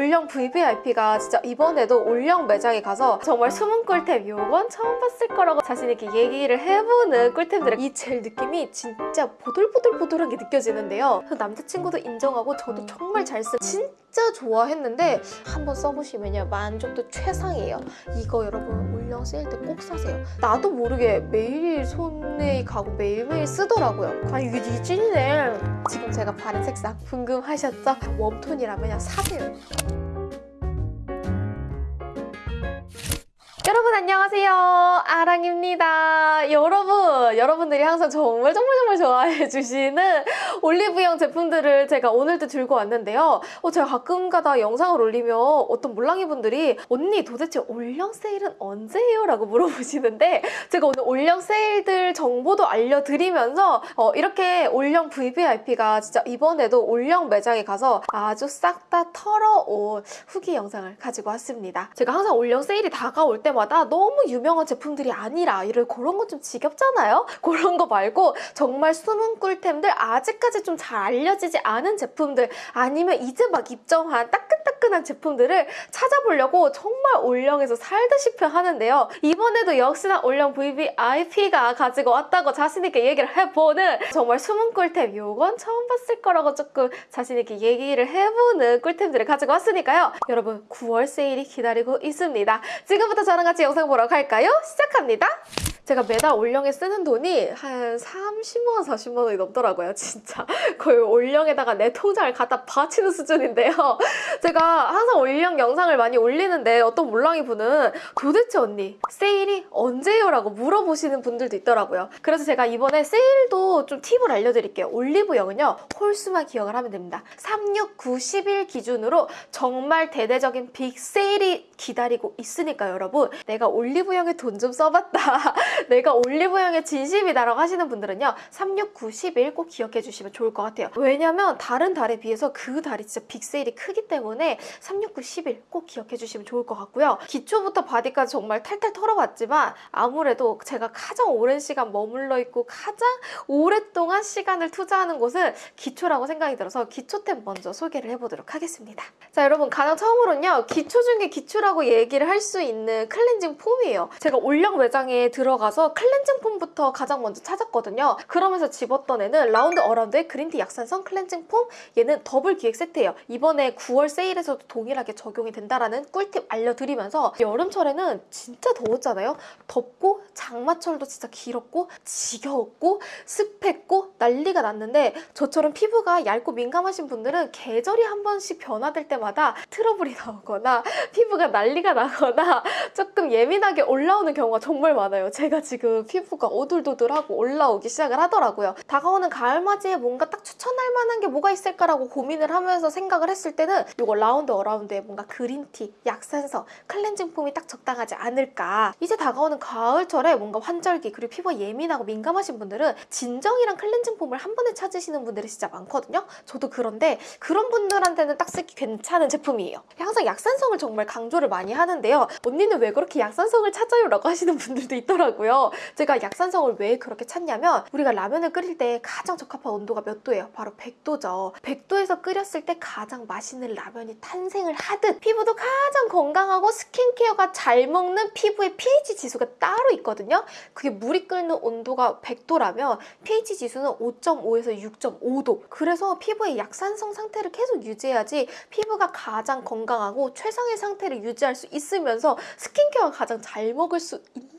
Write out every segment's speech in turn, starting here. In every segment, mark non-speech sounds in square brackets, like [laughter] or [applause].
올영 VVIP가 진짜 이번에도 올영 매장에 가서 정말 숨은 꿀템 요건 처음 봤을 거라고 자신 있게 얘기를 해보는 꿀템들의 이 젤 느낌이 진짜 보들보들보들한 게 느껴지는데요. 남자친구도 인정하고 저도 정말 잘 쓰. 진짜 좋아했는데 한번 써보시면요 만족도 최상이에요. 이거 여러분 올영 세일 때 꼭 사세요. 나도 모르게 매일 손에 가고 매일매일 쓰더라고요. 아 이게 이 찐이네. 지금 제가 바른 색상 궁금하셨죠? 웜톤이라면 사세요. 여러분 안녕하세요 아랑입니다 여러분 여러분들이 항상 정말 정말 정말 좋아해 주시는 올리브영 제품들을 제가 오늘도 들고 왔는데요 어, 제가 가끔가다 영상을 올리면 어떤 몰랑이 분들이 언니 도대체 올영 세일은 언제예요? 라고 물어보시는데 제가 오늘 올영 세일들 정보도 알려드리면서 어, 이렇게 올영 VVIP가 진짜 이번에도 올영 매장에 가서 아주 싹 다 털어온 후기 영상을 가지고 왔습니다 제가 항상 올영 세일이 다가올 때마다 너무 유명한 제품들이 아니라 이런 그런 건 좀 지겹잖아요? 그런 거 말고 정말 숨은 꿀템들 아직까지 좀 잘 알려지지 않은 제품들 아니면 이제 막 입점한 따끈따끈한 제품들을 찾아보려고 정말 올영에서 살듯이 하는데요. 이번에도 역시나 올영 VVIP가 가지고 왔다고 자신있게 얘기를 해보는 정말 숨은 꿀템 요건 처음 봤을 거라고 조금 자신있게 얘기를 해보는 꿀템들을 가지고 왔으니까요. 여러분 9월 세일이 기다리고 있습니다. 지금부터 저랑 같이 영상 보러 갈까요? 시작합니다. 제가 매달 올영에 쓰는 돈이 한 30만원, 40만원이 넘더라고요. 진짜 [laughs] 거의 올영에다가 내 통장을 갖다 바치는 수준인데요. [laughs] 제가 항상 올영 영상을 많이 올리는데 어떤 몰랑이 분은 도대체 언니 세일이 언제요? 라고 물어보시는 분들도 있더라고요. 그래서 제가 이번에 세일도 좀 팁을 알려드릴게요. 올리브영은요. 홀수만 기억을 하면 됩니다. 3, 6, 9, 10일 기준으로 정말 대대적인 빅 세일이 기다리고 있으니까 여러분 내가 올리브영에 돈 좀 써봤다. [laughs] 내가 올리브영의 진심이다라고 하시는 분들은요 3, 6, 9, 10일 꼭 기억해 주시면 좋을 것 같아요. 왜냐면 다른 달에 비해서 그 달이 진짜 big 세일이 크기 때문에 3, 6, 9, 10일 꼭 기억해 주시면 좋을 것 같고요. 기초부터 바디까지 정말 탈탈 털어봤지만 아무래도 제가 가장 오랜 시간 머물러 있고 가장 오랫동안 시간을 투자하는 곳은 기초라고 생각이 들어서 기초템 먼저 소개를 해보도록 하겠습니다. 자 여러분 가장 처음으로는요 기초 중에 기초라고 얘기를 할 수 있는 클렌징 폼이에요. 제가 올영 매장에 들어가 서 클렌징 폼부터 가장 먼저 찾았거든요. 그러면서 집었던 애는 라운드 어라운드의 green tea 약산성 클렌징 폼 얘는 더블 기획 세트예요. 이번에 9월 세일에서도 동일하게 적용이 된다라는 꿀팁 알려드리면서 여름철에는 진짜 더웠잖아요. 덥고 장마철도 진짜 길었고 지겨웠고 습했고 난리가 났는데 저처럼 피부가 얇고 민감하신 분들은 계절이 한 번씩 변화될 때마다 트러블이 나오거나 피부가 난리가 나거나 조금 예민하게 올라오는 경우가 정말 많아요. 제가 지금 피부가 오돌도돌하고 올라오기 시작을 하더라고요. 다가오는 가을맞이에 뭔가 딱 추천할 만한 게 뭐가 있을까라고 고민을 하면서 생각을 했을 때는 이거 라운드 어라운드에 뭔가 green tea, 약산성, 클렌징 폼이 딱 적당하지 않을까. 이제 다가오는 가을철에 뭔가 환절기 그리고 피부가 예민하고 민감하신 분들은 진정이랑 클렌징 폼을 한 번에 찾으시는 분들이 진짜 많거든요. 저도 그런데 그런 분들한테는 딱 쓰기 괜찮은 제품이에요. 항상 약산성을 정말 강조를 많이 하는데요. 언니는 왜 그렇게 약산성을 찾아요? 라고 하시는 분들도 있더라고요. 제가 약산성을 왜 그렇게 찾냐면 우리가 라면을 끓일 때 가장 적합한 온도가 몇 도예요? 바로 100도죠. 100도에서 끓였을 때 가장 맛있는 라면이 탄생을 하듯 피부도 가장 건강하고 스킨케어가 잘 먹는 피부의 pH 지수가 따로 있거든요. 그게 물이 끓는 온도가 100도라면 pH 지수는 5.5에서 6.5도. 그래서 피부의 약산성 상태를 계속 유지해야지 피부가 가장 건강하고 최상의 상태를 유지할 수 있으면서 스킨케어가 가장 잘 먹을 수 있는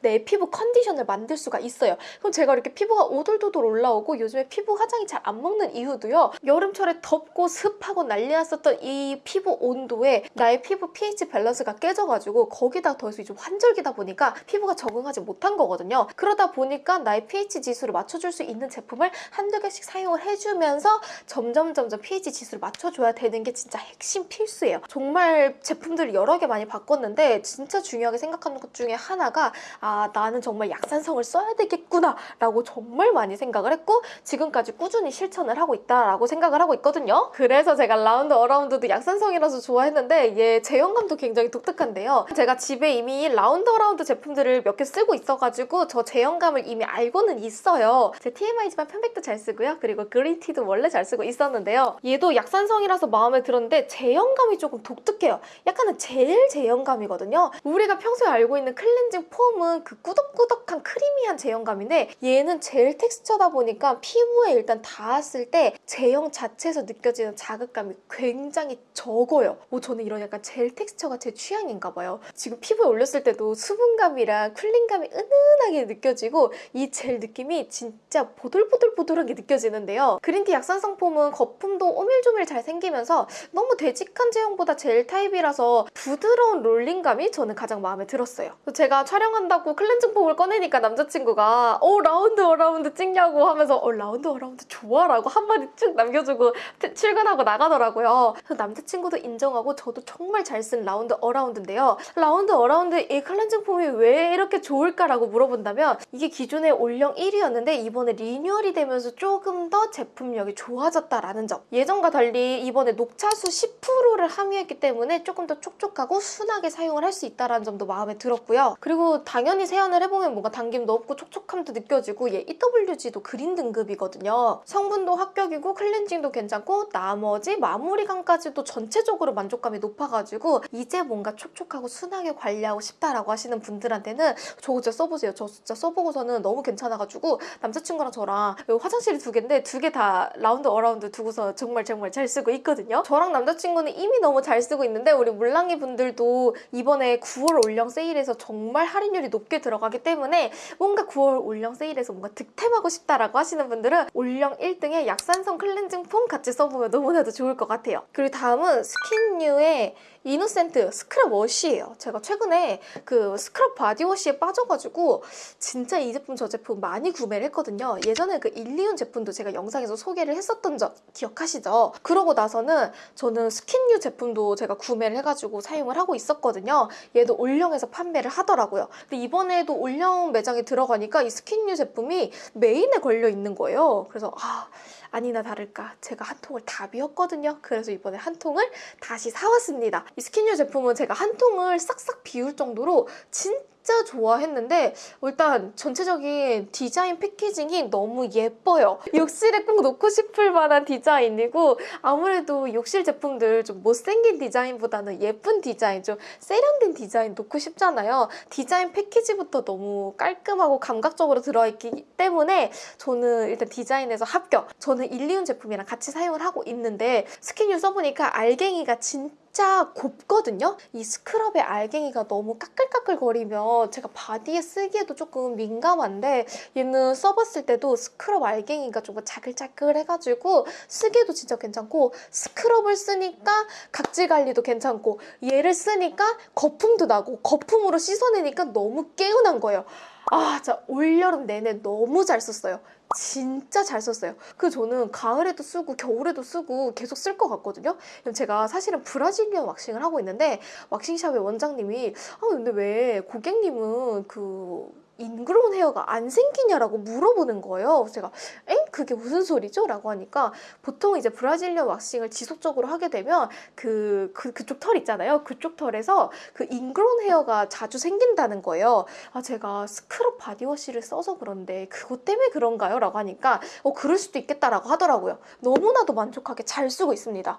내 피부 컨디션을 만들 수가 있어요. 그럼 제가 이렇게 피부가 오돌도돌 올라오고 요즘에 피부 화장이 잘 안 먹는 이유도요. 여름철에 덥고 습하고 난리 났었던 이 피부 온도에 나의 피부 pH 밸런스가 깨져가지고 거기다 더해서 좀 환절기다 보니까 피부가 적응하지 못한 거거든요. 그러다 보니까 나의 pH 지수를 맞춰줄 수 있는 제품을 한두 개씩 사용을 해주면서 점점 점점 pH 지수를 맞춰줘야 되는 게 진짜 핵심 필수예요. 정말 제품들을 여러 개 많이 바꿨는데 진짜 중요하게 생각하는 것 중에 하나가 아 나는 정말 약산성을 써야 되겠구나 라고 정말 많이 생각을 했고 지금까지 꾸준히 실천을 하고 있다라고 생각을 하고 있거든요. 그래서 제가 라운드 어라운드도 약산성이라서 좋아했는데 얘 제형감도 굉장히 독특한데요. 제가 집에 이미 라운드 어라운드 제품들을 몇 개 쓰고 있어가지고 저 제형감을 이미 알고는 있어요. 제 TMI지만 편백도 잘 쓰고요. 그리고 green tea도 원래 잘 쓰고 있었는데요. 얘도 약산성이라서 마음에 들었는데 제형감이 조금 독특해요. 약간은 젤 제형감이거든요. 우리가 평소에 알고 있는 클렌징 폼은 그 꾸덕꾸덕한 creamy한 제형감인데 얘는 젤 텍스처다 보니까 피부에 일단 닿았을 때 제형 자체에서 느껴지는 자극감이 굉장히 적어요. 오, 저는 이런 약간 젤 텍스처가 제 취향인가 봐요. 지금 피부에 올렸을 때도 수분감이랑 cooling감이 은은하게 느껴지고 이 젤 느낌이 진짜 보들보들보들하게 느껴지는데요. green tea 약산성 폼은 거품도 오밀조밀 잘 생기면서 너무 되직한 제형보다 젤 타입이라서 부드러운 롤링감이 저는 가장 마음에 들었어요. 제가 촬영한다고 클렌 징 폼을 꺼내니까 남자친구가 어 라운드 어라운드 찍냐고 하면서 어 라운드 어라운드 좋아 라고 한마디 쭉 남겨주고 트- 출근하고 나가더라고요. 그래서 남자친구도 인정하고 저도 정말 잘 쓴 라운드 어라운드인데요. 라운드 어라운드 이 클렌징 폼이 왜 이렇게 좋을까라고 물어본다면 이게 기존에 올영 1위였는데 이번에 리뉴얼이 되면서 조금 더 제품력이 좋아졌다라는 점. 예전과 달리 이번에 녹차수 10%를 함유했기 때문에 조금 더 촉촉하고 순하게 사용을 할 수 있다는 점도 마음에 들었고요. 그리고 당연히 세안을 해보면 뭔가 당김도 없고 촉촉함도 느껴지고 얘 EWG도 그린 등급이거든요. 성분도 합격이고 클렌징도 괜찮고 나머지 마무리감까지도 전체적으로 만족감이 높아가지고 이제 뭔가 촉촉하고 순하게 관리하고 싶다라고 하시는 분들한테는 저거 진짜 써보세요. 저 진짜 써보고서는 너무 괜찮아가지고 남자친구랑 저랑 화장실이 두 개인데 두 개 다 라운드 어라운드 두고서 정말 정말 잘 쓰고 있거든요. 저랑 남자친구는 이미 너무 잘 쓰고 있는데 우리 물랑이 분들도 이번에 9월 올영 세일에서 정말 할인율이 높게 들어가기 때문에 뭔가 9월 올영 세일에서 뭔가 득템하고 싶다라고 하시는 분들은 올영 1등의 약산성 클렌징 폼 같이 써보면 너무나도 좋을 것 같아요. 그리고 다음은 스킨뉴의 이노센트 스크럽 워시예요. 제가 최근에 그 스크럽 바디워시에 빠져가지고 진짜 이 제품 저 제품 많이 구매를 했거든요. 예전에 그 일리온 제품도 제가 영상에서 소개를 했었던 적 기억하시죠? 그러고 나서는 저는 스킨뉴 제품도 제가 구매를 해가지고 사용을 하고 있었거든요. 얘도 올영에서 판매를 하더라고요. 근데 이번에도 올영 매장에 들어가니까 이 스킨뉴 제품이 메인에 걸려 있는 거예요. 그래서 아 아니나 다를까 제가 한 통을 다 비웠거든요. 그래서 이번에 한 통을 다시 사왔습니다. 이 스킨뉴 제품은 제가 한 통을 싹싹 비울 정도로 진짜 좋아했는데 일단 전체적인 디자인 packaging이 너무 예뻐요. 욕실에 꼭 놓고 싶을 만한 디자인이고 아무래도 욕실 제품들 좀 못생긴 디자인보다는 예쁜 디자인, 좀 세련된 디자인 놓고 싶잖아요. 디자인 패키지부터 너무 깔끔하고 감각적으로 들어있기 때문에 저는 일단 디자인에서 합격. 저는 일리온 제품이랑 같이 사용을 하고 있는데 스킨유 써보니까 알갱이가 진짜 진짜 곱거든요? 이 스크럽의 알갱이가 너무 까끌까끌거리면 제가 바디에 쓰기에도 조금 민감한데 얘는 써봤을 때도 스크럽 알갱이가 조금 자글자글해가지고 쓰기에도 진짜 괜찮고 스크럽을 쓰니까 각질 관리도 괜찮고 얘를 쓰니까 거품도 나고 거품으로 씻어내니까 너무 개운한 거예요. 아, 진짜 올여름 내내 너무 잘 썼어요. 진짜 잘 썼어요. 그 저는 가을에도 쓰고 겨울에도 쓰고 계속 쓸 것 같거든요. 제가 사실은 브라질리언 왁싱을 하고 있는데 왁싱샵의 원장님이 아 근데 왜 고객님은 그 ingrown hair가 안 생기냐라고 물어보는 거예요. 제가 엥? 그게 무슨 소리죠? 라고 하니까 보통 이제 브라질리언 왁싱을 지속적으로 하게 되면 그, 그 그쪽 털 있잖아요. 그쪽 털에서 그 ingrown hair가 자주 생긴다는 거예요. 아 제가 스크럽 바디워시를 써서 그런데 그것 때문에 그런가요? 라고 하니까 어 그럴 수도 있겠다라고 하더라고요. 너무나도 만족하게 잘 쓰고 있습니다.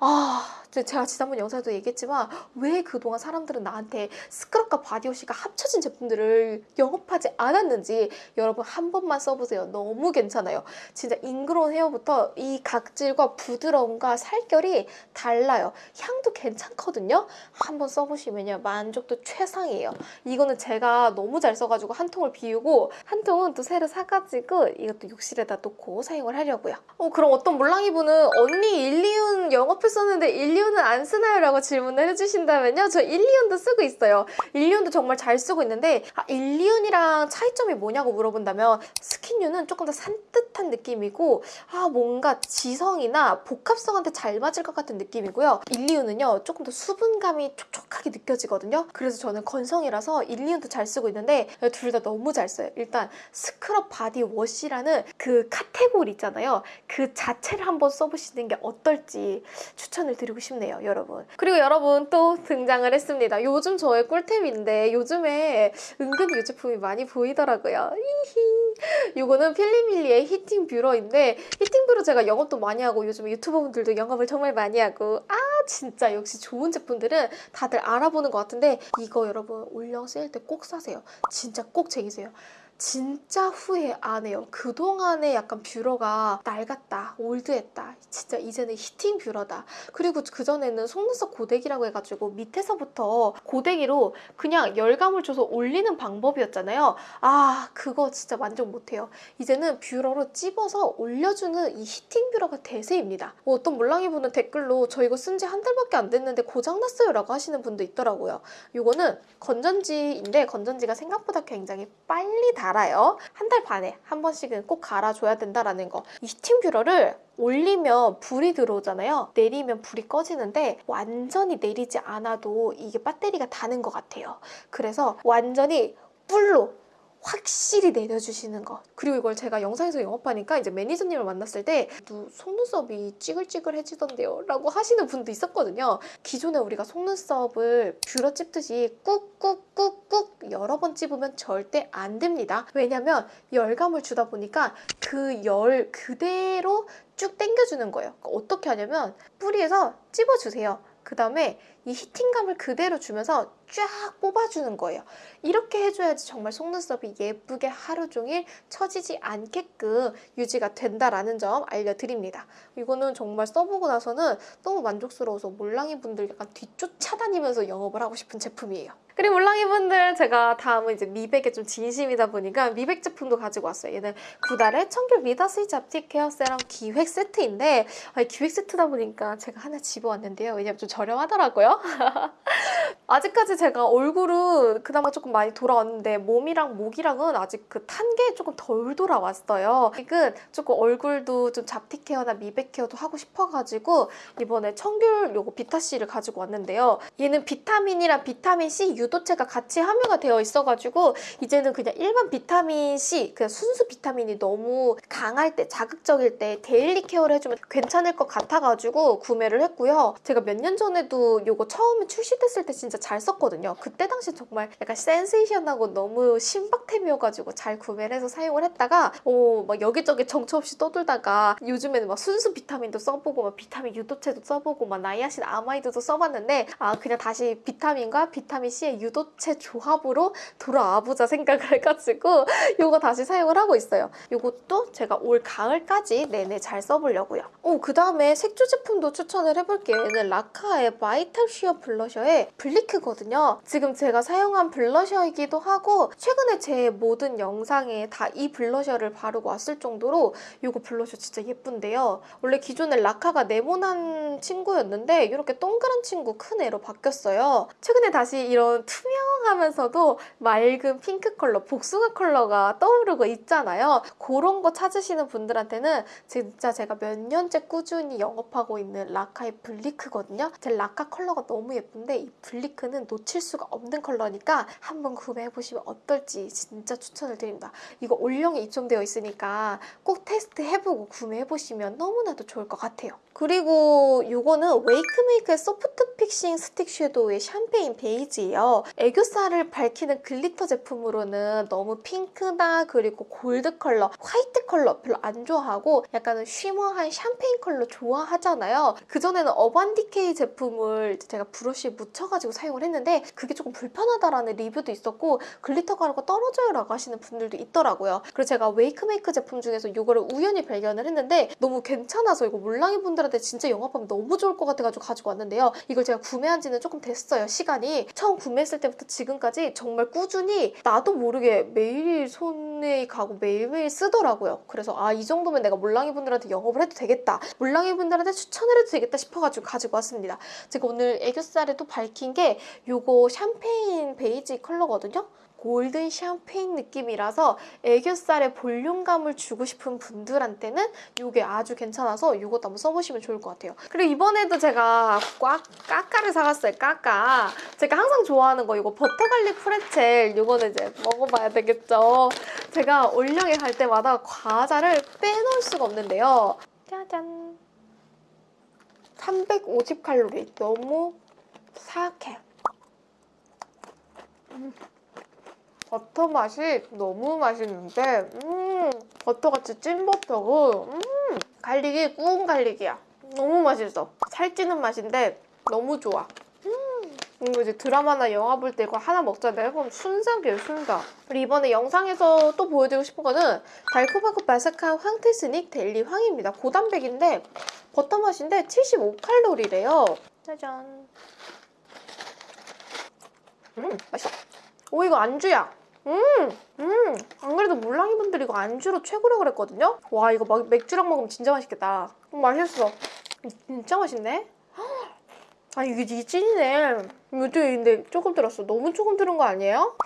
아, 제가 지난번 영상에도 얘기했지만 왜 그동안 사람들은 나한테 스크럽과 바디워시가 합쳐진 제품들을 영업하지 않았는지 여러분 한 번만 써보세요. 너무 괜찮아요. 진짜 ingrown hair부터 이 각질과 부드러움과 살결이 달라요. 향도 괜찮거든요. 한번 써보시면요. 만족도 최상이에요. 이거는 제가 너무 잘 써가지고 한 통을 비우고 한 통은 또 새로 사가지고 이것도 욕실에다 놓고 사용을 하려고요. 어, 그럼 어떤 몰랑이분은 언니 일리윤 영업 썼는데 일리윤은 안 쓰나요? 라고 질문을 해주신다면요. 저 일리윤도 쓰고 있어요. 일리윤도 정말 잘 쓰고 있는데 아, 일리윤이랑 차이점이 뭐냐고 물어본다면 스킨유는 조금 더 산뜻한 느낌이고 아 뭔가 지성이나 복합성한테 잘 맞을 것 같은 느낌이고요. 일리윤은요 조금 더 수분감이 촉촉하게 느껴지거든요. 그래서 저는 건성이라서 일리윤도 잘 쓰고 있는데 둘 다 너무 잘 써요. 일단 스크럽 바디 워시라는 그 카테고리 있잖아요. 그 자체를 한번 써보시는 게 어떨지 추천을 드리고 싶네요, 여러분. 그리고 여러분 또 등장을 했습니다. 요즘 저의 꿀템인데 요즘에 은근히 이 제품이 많이 보이더라고요. 히히. 요거는 필리밀리의 heating 뷰러인데 heating 뷰러 제가 영업도 많이 하고 요즘 유튜버분들도 영업을 정말 많이 하고 아 진짜 역시 좋은 제품들은 다들 알아보는 것 같은데 이거 여러분 올영 세일 때 꼭 사세요. 진짜 꼭 챙기세요. 진짜 후회 안 해요. 그동안에 약간 뷰러가 낡았다, old했다. 진짜 이제는 heating 뷰러다. 그리고 그전에는 속눈썹 고데기라고 해가지고 밑에서부터 고데기로 그냥 열감을 줘서 올리는 방법이었잖아요. 아, 그거 진짜 만족 못해요. 이제는 뷰러로 찝어서 올려주는 이 heating 뷰러가 대세입니다. 뭐 어떤 몰랑이 분은 댓글로 저 이거 쓴 지 한 달밖에 안 됐는데 고장났어요 라고 하시는 분도 있더라고요. 이거는 건전지인데 건전지가 생각보다 굉장히 빨리 달아요. 한 달 반에 한 번씩은 꼭 갈아줘야 된다라는 거. 이 heating 뷰러를 올리면 불이 들어오잖아요. 내리면 불이 꺼지는데 완전히 내리지 않아도 이게 배터리가 다는 것 같아요. 그래서 완전히 뿔로 확실히 내려주시는 거. 그리고 이걸 제가 영상에서 영업하니까 이제 매니저님을 만났을 때너 속눈썹이 찌글찌글해지던데요? 라고 하시는 분도 있었거든요. 기존에 우리가 속눈썹을 뷰러 찝듯이 꾹꾹꾹꾹 여러 번 찝으면 절대 안 됩니다. 왜냐면 열감을 주다 보니까 그 열 그대로 쭉 당겨주는 거예요. 그러니까 어떻게 하냐면 뿌리에서 찝어주세요. 그 다음에 이 히팅감을 그대로 주면서 쫙 뽑아주는 거예요. 이렇게 해줘야지 정말 속눈썹이 예쁘게 하루 종일 처지지 않게끔 유지가 된다라는 점 알려드립니다. 이거는 정말 써보고 나서는 너무 만족스러워서 몰랑이 분들 약간 뒤쫓아다니면서 영업을 하고 싶은 제품이에요. 그리고 몰랑이 분들 제가 다음은 이제 미백에 좀 진심이다 보니까 미백 제품도 가지고 왔어요. 얘는 구달의 청귤 미다스이 잡티 케어 세럼 기획 세트인데 기획 세트다 보니까 제가 하나 집어왔는데요. 왜냐면 좀 저렴하더라고요. [laughs] 아직까지 제가 얼굴은 그나마 조금 많이 돌아왔는데 몸이랑 목이랑은 아직 그 탄 게 조금 덜 돌아왔어요. 아직은 조금 얼굴도 좀 잡티 케어나 미백 케어도 하고 싶어가지고 이번에 청귤 요거 비타C를 가지고 왔는데요. 얘는 비타민이랑 비타민C 유도체가 같이 함유가 되어 있어가지고 이제는 그냥 일반 비타민C 그냥 순수 비타민이 너무 강할 때 자극적일 때 daily care를 해주면 괜찮을 것 같아가지고 구매를 했고요. 제가 몇 년 전에도 요거 처음에 출시됐을 때 진짜 잘 썼거든요. 그때 당시 정말 약간 센세이션하고 너무 신박템이어가지고 잘 구매를 해서 사용을 했다가 어, 막 여기저기 정처 없이 떠돌다가 요즘에는 막 순수 비타민도 써보고 막 비타민 유도체도 써보고 막 나이아신 아마이드도 써봤는데 아 그냥 다시 비타민과 비타민 C의 유도체 조합으로 돌아와보자 생각을 해가지고 요거 다시 사용을 하고 있어요. 요것도 제가 올 가을까지 내내 잘 써보려고요. 오, 그 다음에 색조 제품도 추천을 해볼게요. 얘는 라카의 바이탈 쉬어 블러셔의 블리크거든요. 지금 제가 사용한 블러셔이기도 하고 최근에 제 모든 영상에 다 이 블러셔를 바르고 왔을 정도로 이거 블러셔 진짜 예쁜데요. 원래 기존에 라카가 네모난 친구였는데 이렇게 동그란 친구 큰 애로 바뀌었어요. 최근에 다시 이런 투명하면서도 맑은 핑크 컬러, 복숭아 컬러가 떠오르고 있잖아요. 그런 거 찾으시는 분들한테는 진짜 제가 몇 년째 꾸준히 영업하고 있는 라카의 블리크거든요. 제 라카 컬러가 너무 예쁜데 이 블리크는 놓칠 수가 없는 컬러니까 한번 구매해보시면 어떨지 진짜 추천을 드립니다. 이거 올영에 입점되어 있으니까 꼭 테스트 해보고 구매해보시면 너무나도 좋을 것 같아요. 그리고 이거는 웨이크메이크의 소프트 픽싱 스틱 섀도우의 샴페인 베이지예요. 애교살을 밝히는 글리터 제품으로는 너무 핑크나 그리고 골드 컬러, 화이트 컬러 별로 안 좋아하고 약간은 shimmer한 샴페인 컬러 좋아하잖아요. 그전에는 어반디케이 제품을 제가 브러쉬에 묻혀가지고 사용을 했는데 그게 조금 불편하다라는 리뷰도 있었고 글리터 가루가 떨어져요 라고 하시는 분들도 있더라고요. 그래서 제가 웨이크메이크 제품 중에서 이거를 우연히 발견을 했는데 너무 괜찮아서 이거 몰랑이 분들한테 진짜 영업하면 너무 좋을 것 같아가지고 가지고 왔는데요. 이걸 제가 구매한 지는 조금 됐어요. 시간이. 처음 구매했을 때부터 지금까지 정말 꾸준히 나도 모르게 매일 손에 가고 매일매일 쓰더라고요. 그래서 아 이 정도면 내가 몰랑이 분들한테 영업을 해도 되겠다. 몰랑이 분들한테 추천을 해도 되겠다 싶어가지고 가지고 왔습니다. 제가 오늘 애교살에 또 밝힌 게 요거 샴페인 베이지 컬러거든요. 골든 샴페인 느낌이라서 애교살에 볼륨감을 주고 싶은 분들한테는 이게 아주 괜찮아서 이것도 한번 써보시면 좋을 것 같아요. 그리고 이번에도 제가 꽉 까까를 사갔어요. 까까. 제가 항상 좋아하는 거 이거 버터갈릭 프레첼 이거는 이제 먹어봐야 되겠죠. 제가 올영에 갈 때마다 과자를 빼놓을 수가 없는데요. 짜잔. 350칼로리. 너무 사악해. 음. 버터 맛이 너무 맛있는데, 음, 버터같이 찐 버터고, 음, 갈릭이 구운 갈릭이야. 너무 맛있어. 살찌는 맛인데 너무 좋아. 음, 이거 이제 드라마나 영화 볼 때 이거 하나 먹잖아요. 그럼 순삭이에요, 순삭. 그리고 이번에 영상에서 또 보여드리고 싶은 거는 달콤하고 바삭한 황태스닉 델리 황입니다. 고단백인데 버터 맛인데 75칼로리래요. 짜잔. 음, 맛있어. 오, 이거 안주야. 음, 음. 안 그래도 몰랑이 분들이 이거 안주로 최고라고 그랬거든요? 와, 이거 막 맥주랑 먹으면 진짜 맛있겠다. 음, 맛있어. 진짜 맛있네? [gasps] 아, 이게, 이게 찐이네. 또 근데 조금 들었어. 너무 조금 들은 거 아니에요?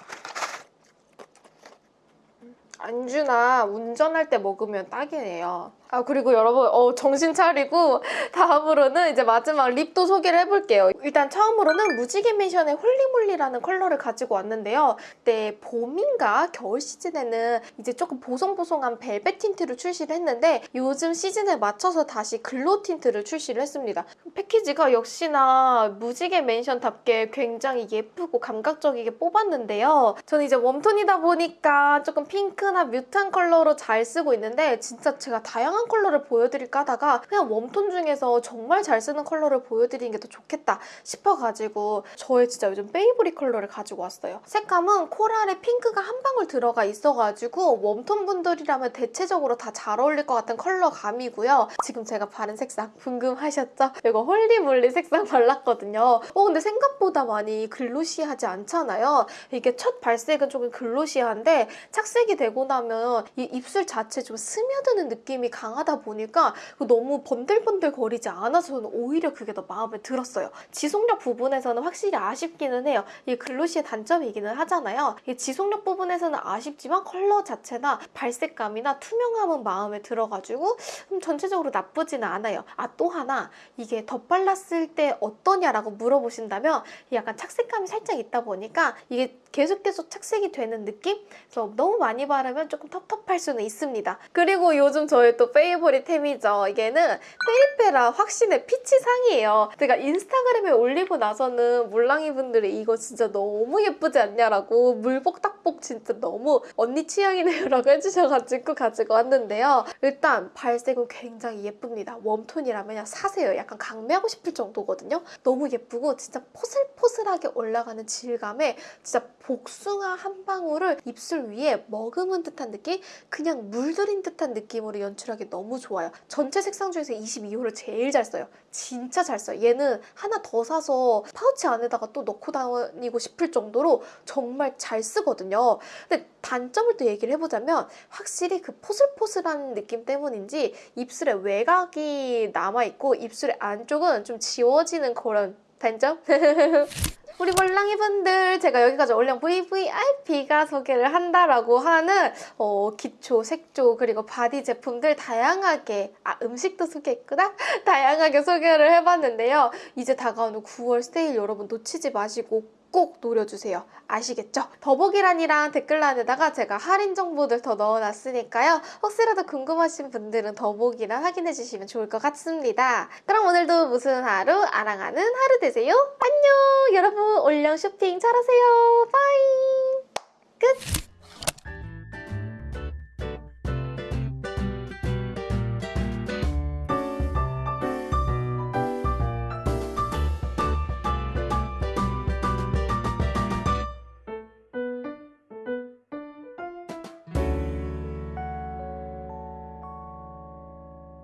안주나 운전할 때 먹으면 딱이네요. 아 그리고 여러분 어, 정신 차리고 다음으로는 이제 마지막 립도 소개를 해볼게요. 일단 처음으로는 무지개 맨션의 홀리몰리라는 컬러를 가지고 왔는데요. 그때 봄인가 겨울 시즌에는 이제 조금 보송보송한 벨벳 틴트를 출시를 했는데 요즘 시즌에 맞춰서 다시 glow 틴트를 출시를 했습니다. 패키지가 역시나 무지개 맨션답게 굉장히 예쁘고 감각적이게 뽑았는데요. 저는 이제 warm tone이다 보니까 조금 핑크나 mute한 컬러로 잘 쓰고 있는데 진짜 제가 다양한 컬러를 보여드릴까 하다가 그냥 warm tone 중에서 정말 잘 쓰는 컬러를 보여드리는 게 더 좋겠다 싶어가지고 저의 진짜 요즘 favorite 컬러를 가지고 왔어요. 색감은 코랄에 핑크가 한 방울 들어가 있어가지고 warm tone 분들이라면 대체적으로 다 잘 어울릴 것 같은 컬러감이고요. 지금 제가 바른 색상 궁금하셨죠? 이거 Holy Moly 색상 [laughs] 발랐거든요. 어 근데 생각보다 많이 glossy하지 않잖아요. 이게 첫 발색은 조금 glossy한데 착색이 되고 나면 이 입술 자체 좀 스며드는 느낌이 강 하다 보니까 너무 번들번들 거리지 않아서 저는 오히려 그게 더 마음에 들었어요. 지속력 부분에서는 확실히 아쉽기는 해요. 이 glossy의 단점이기는 하잖아요. 이 지속력 부분에서는 아쉽지만 컬러 자체나 발색감이나 투명함은 마음에 들어가지고 음, 전체적으로 나쁘지는 않아요. 아 또 하나 이게 덧발랐을 때 어떠냐라고 물어보신다면 약간 착색감이 살짝 있다 보니까 이게 계속 계속 착색이 되는 느낌? 그래서 너무 많이 바르면 조금 텁텁할 수는 있습니다. 그리고 요즘 저의 또 페이보릿템이죠. 이게는 페이페라 확신의 피치상이에요. 제가 인스타그램에 올리고 나서는 물랑이 분들이 이거 진짜 너무 예쁘지 않냐라고 물복딱복 진짜 너무 언니 취향이네요라고 [laughs] 해주셔가지고 가지고 왔는데요. 일단 발색은 굉장히 예쁩니다. 웜톤이라면 사세요. 약간 강매하고 싶을 정도거든요. 너무 예쁘고 진짜 포슬포슬하게 올라가는 질감에 진짜 복숭아 한 방울을 입술 위에 머금은 듯한 느낌? 그냥 물들인 듯한 느낌으로 연출하기 너무 좋아요. 전체 색상 중에서 22호를 제일 잘 써요. 진짜 잘 써요. 얘는 하나 더 사서 파우치 안에다가 또 넣고 다니고 싶을 정도로 정말 잘 쓰거든요. 근데 단점을 또 얘기를 해보자면 확실히 그 포슬포슬한 느낌 때문인지 입술에 외곽이 남아있고 입술의 안쪽은 좀 지워지는 그런 단점? [laughs] 우리 몰랑이 분들 제가 여기까지 올린 VVIP가 소개를 한다라고 하는 어, 기초, 색조 그리고 바디 제품들 다양하게 아 음식도 소개했구나 [laughs] 다양하게 소개를 해봤는데요 이제 다가오는 9월 세일 여러분 놓치지 마시고 꼭 노려주세요. 아시겠죠? 더보기란이랑 댓글란에다가 제가 할인 정보들 더 넣어놨으니까요. 혹시라도 궁금하신 분들은 더보기란 확인해주시면 좋을 것 같습니다. 그럼 오늘도 무슨 하루 아랑하는 하루 되세요. 안녕! 여러분 올영 쇼핑 잘하세요. Bye! 끝!